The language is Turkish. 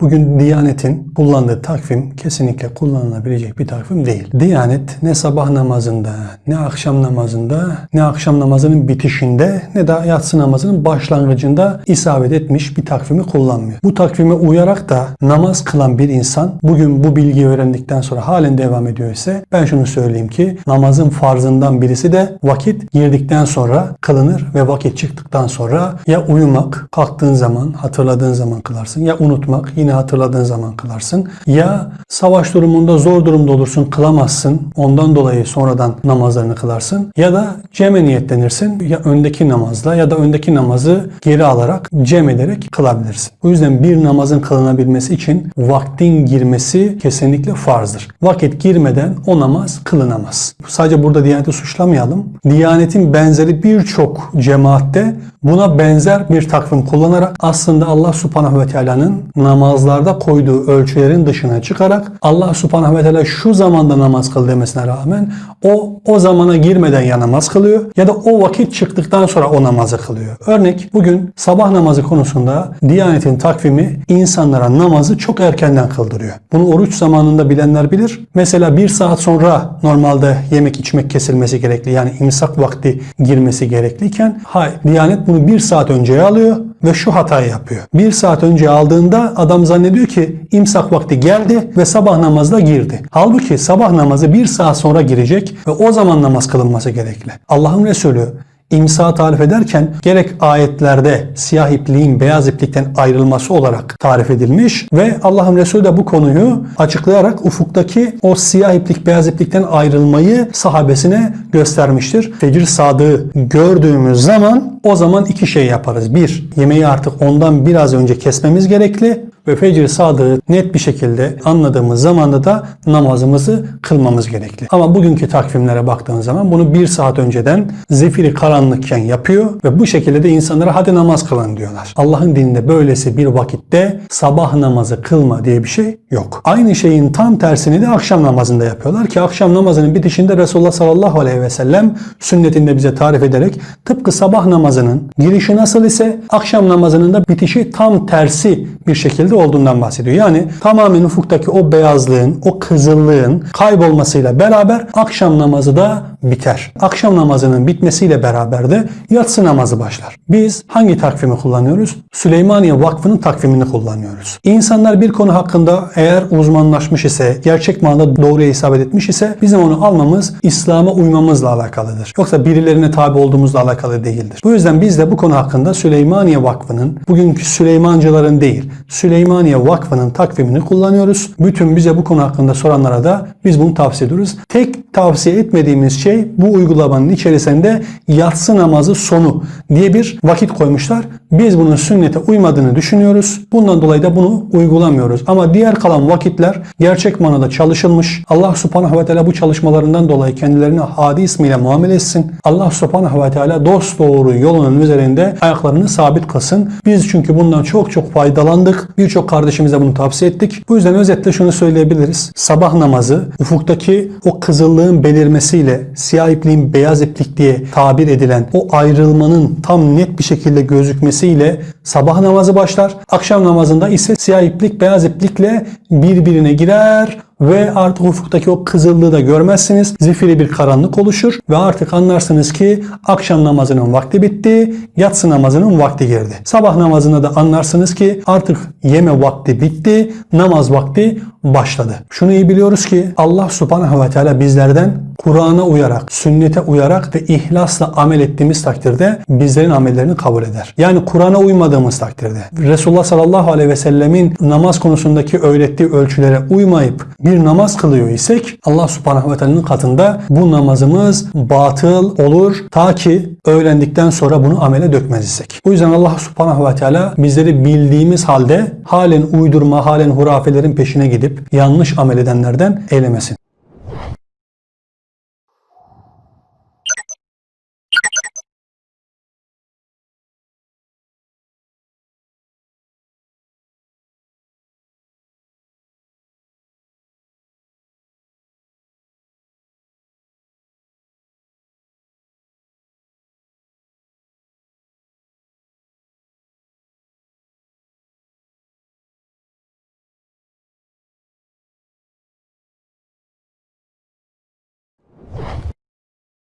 Bugün Diyanet'in kullandığı takvim kesinlikle kullanılabilecek bir takvim değil. Diyanet ne sabah namazında, ne akşam namazında, ne akşam namazının bitişinde, ne de yatsı namazının başlangıcında isabet etmiş bir takvimi kullanmıyor. Bu takvime uyarak da namaz kılan bir insan bugün bu bilgiyi öğrendikten sonra halen devam ediyor ise ben şunu söyleyeyim ki namazın farzından birisi de vakit girdikten sonra kılınır ve vakit çıktıktan sonra ya uyumak, kalktığın zaman, hatırladığın zaman kılarsın ya unutmak, yine hatırladığın zaman kılarsın. Ya savaş durumunda zor durumda olursun kılamazsın. Ondan dolayı sonradan namazlarını kılarsın. Ya da ceme niyetlenirsin. Ya öndeki namazla ya da öndeki namazı geri alarak cem ederek kılabilirsin. O yüzden bir namazın kılınabilmesi için vaktin girmesi kesinlikle farzdır. Vakit girmeden o namaz kılınamaz. Sadece burada Diyaneti suçlamayalım. Diyanetin benzeri birçok cemaatte buna benzer bir takvim kullanarak aslında Allah subhanahu ve teala'nın namazlarda koyduğu ölçülerin dışına çıkarak Allah subhanahu ve teala şu zamanda namaz kıl demesine rağmen o o zamana girmeden ya namaz kılıyor ya da o vakit çıktıktan sonra o namazı kılıyor. Örnek bugün sabah namazı konusunda Diyanet'in takvimi insanlara namazı çok erkenden kıldırıyor. Bunu oruç zamanında bilenler bilir. Mesela bir saat sonra normalde yemek içmek kesilmesi gerekli. Yani imsak vakti girmesi gerekliyken Diyanet bunu bir saat önceye alıyor ve şu hatayı yapıyor. Bir saat önce aldığında adam zannediyor ki imsak vakti geldi ve sabah namazda girdi. Halbuki sabah namazı bir saat sonra girecek ve o zaman namaz kılınması gerekli. Allah'ın Resulü İmsa tarif ederken gerek ayetlerde siyah ipliğin beyaz iplikten ayrılması olarak tarif edilmiş ve Allah'ın Resulü de bu konuyu açıklayarak ufuktaki o siyah iplik beyaz iplikten ayrılmayı sahabesine göstermiştir. Fecir sadığı gördüğümüz zaman o zaman iki şey yaparız. Bir, yemeği artık ondan biraz önce kesmemiz gerekli ve fecr sadığı net bir şekilde anladığımız zamanda da namazımızı kılmamız gerekli. Ama bugünkü takvimlere baktığın zaman bunu bir saat önceden zifiri karanlıkken yapıyor ve bu şekilde de insanlara hadi namaz kılın diyorlar. Allah'ın dininde böylesi bir vakitte sabah namazı kılma diye bir şey yok. Aynı şeyin tam tersini de akşam namazında yapıyorlar ki akşam namazının bitişinde Resulullah sallallahu aleyhi ve sellem sünnetinde bize tarif ederek tıpkı sabah namazının girişi nasıl ise akşam namazının da bitişi tam tersi bir şekilde olduğundan bahsediyor. Yani tamamen ufuktaki o beyazlığın, o kızıllığın kaybolmasıyla beraber akşam namazı da biter. Akşam namazının bitmesiyle beraber de yatsı namazı başlar. Biz hangi takvimi kullanıyoruz? Süleymaniye Vakfı'nın takvimini kullanıyoruz. İnsanlar bir konu hakkında eğer uzmanlaşmış ise, gerçek manada doğruya isabet etmiş ise bizim onu almamız İslam'a uymamızla alakalıdır. Yoksa birilerine tabi olduğumuzla alakalı değildir. Bu yüzden biz de bu konu hakkında Süleymaniye Vakfı'nın, bugünkü Süleymancıların değil, Süleymaniye Vakfı'nın takvimini kullanıyoruz. Bütün bize bu konu hakkında soranlara da biz bunu tavsiye ediyoruz. Tek tavsiye etmediğimiz şey bu uygulamanın içerisinde yatsı namazı sonu diye bir vakit koymuşlar. Biz bunun sünnete uymadığını düşünüyoruz. Bundan dolayı da bunu uygulamıyoruz. Ama diğer kalan vakitler gerçek manada çalışılmış. Allah subhanahu ve teala bu çalışmalarından dolayı kendilerine hadi ismiyle muamele etsin. Allah subhanahu ve teala dost doğru yolunun üzerinde ayaklarını sabit kılsın. Biz çünkü bundan çok çok faydalandık. Birçok kardeşimize bunu tavsiye ettik. Bu yüzden özetle şunu söyleyebiliriz. Sabah namazı ufuktaki o kızıllığın belirmesiyle siyah ipliğin beyaz iplik diye tabir edilen o ayrılmanın tam net bir şekilde gözükmesiyle sabah namazı başlar. Akşam namazında ise siyah iplik beyaz iplikle birbirine girer ve artık ufuktaki o kızıllığı da görmezsiniz. Zifiri bir karanlık oluşur ve artık anlarsınız ki akşam namazının vakti bitti, yatsı namazının vakti girdi. Sabah namazında da anlarsınız ki artık yeme vakti bitti, namaz vakti başladı. Şunu iyi biliyoruz ki Allah subhanahu ve teala bizlerden Kur'an'a uyarak, sünnete uyarak ve ihlasla amel ettiğimiz takdirde bizlerin amellerini kabul eder. Yani Kur'an'a uymadığımız takdirde, Resulullah sallallahu aleyhi ve sellemin namaz konusundaki öğrettiği ölçülere uymayıp bir namaz kılıyor isek Allah subhanahu ve teala'nın katında bu namazımız batıl olur ta ki öğrendikten sonra bunu amele dökmez isek. Bu yüzden Allah subhanahu ve teala bizleri bildiğimiz halde halen uydurma, halen hurafelerin peşine gidip yanlış amel edenlerden eylemesin.